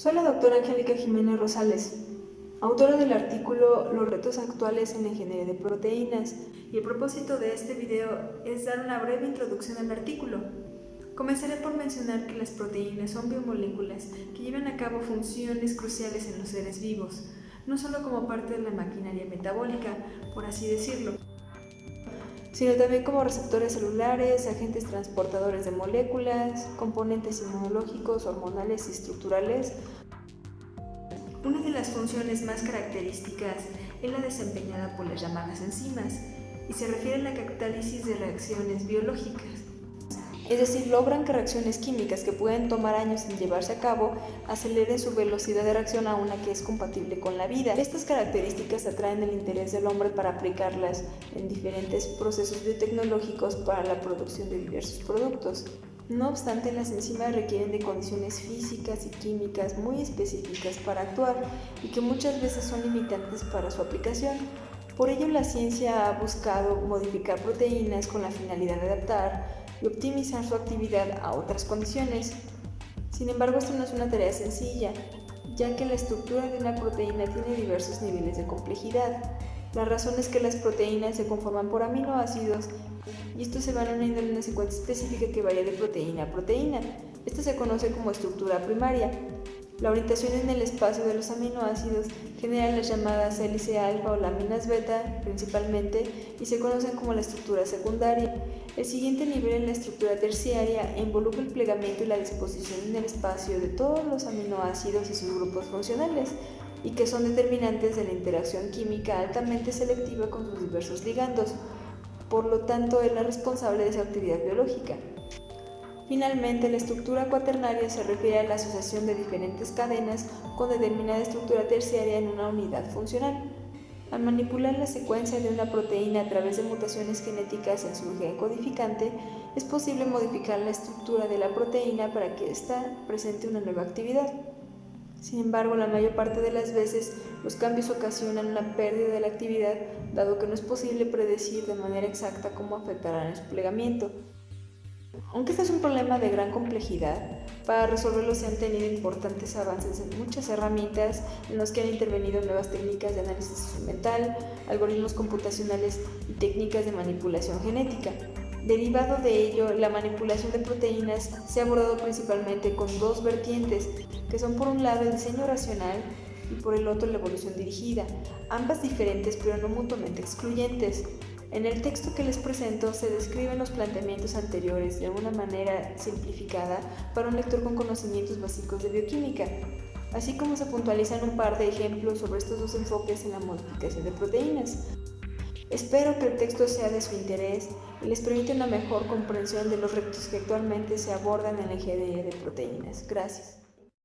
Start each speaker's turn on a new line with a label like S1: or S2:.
S1: Soy la doctora Angélica Jiménez Rosales, autora del artículo Los retos actuales en la ingeniería de proteínas, y el propósito de este video es dar una breve introducción al artículo. Comenzaré por mencionar que las proteínas son biomoléculas que llevan a cabo funciones cruciales en los seres vivos, no solo como parte de la maquinaria metabólica, por así decirlo, sino también como receptores celulares, agentes transportadores de moléculas, componentes inmunológicos, hormonales y estructurales. Una de las funciones más características es la desempeñada por las llamadas enzimas y se refiere a la catálisis de reacciones biológicas es decir, logran que reacciones químicas que pueden tomar años en llevarse a cabo aceleren su velocidad de reacción a una que es compatible con la vida. Estas características atraen el interés del hombre para aplicarlas en diferentes procesos biotecnológicos para la producción de diversos productos. No obstante, las enzimas requieren de condiciones físicas y químicas muy específicas para actuar y que muchas veces son limitantes para su aplicación. Por ello, la ciencia ha buscado modificar proteínas con la finalidad de adaptar y optimizar su actividad a otras condiciones. Sin embargo, esto no es una tarea sencilla, ya que la estructura de una proteína tiene diversos niveles de complejidad. La razón es que las proteínas se conforman por aminoácidos y estos se van uniendo en una secuencia específica que varía de proteína a proteína. Esto se conoce como estructura primaria. La orientación en el espacio de los aminoácidos genera las llamadas hélice alfa o láminas beta principalmente y se conocen como la estructura secundaria. El siguiente nivel en la estructura terciaria involucra el plegamiento y la disposición en el espacio de todos los aminoácidos y sus grupos funcionales y que son determinantes de la interacción química altamente selectiva con sus diversos ligandos, por lo tanto es la responsable de su actividad biológica. Finalmente, la estructura cuaternaria se refiere a la asociación de diferentes cadenas con determinada estructura terciaria en una unidad funcional. Al manipular la secuencia de una proteína a través de mutaciones genéticas en su gen codificante, es posible modificar la estructura de la proteína para que ésta presente una nueva actividad. Sin embargo, la mayor parte de las veces los cambios ocasionan una pérdida de la actividad, dado que no es posible predecir de manera exacta cómo afectarán el plegamiento. Aunque este es un problema de gran complejidad, para resolverlo se han tenido importantes avances en muchas herramientas en los que han intervenido nuevas técnicas de análisis instrumental, algoritmos computacionales y técnicas de manipulación genética. Derivado de ello, la manipulación de proteínas se ha abordado principalmente con dos vertientes, que son por un lado el diseño racional y por el otro la evolución dirigida, ambas diferentes pero no mutuamente excluyentes. En el texto que les presento se describen los planteamientos anteriores de una manera simplificada para un lector con conocimientos básicos de bioquímica, así como se puntualizan un par de ejemplos sobre estos dos enfoques en la modificación de proteínas. Espero que el texto sea de su interés y les permita una mejor comprensión de los retos que actualmente se abordan en la ingeniería de proteínas. Gracias.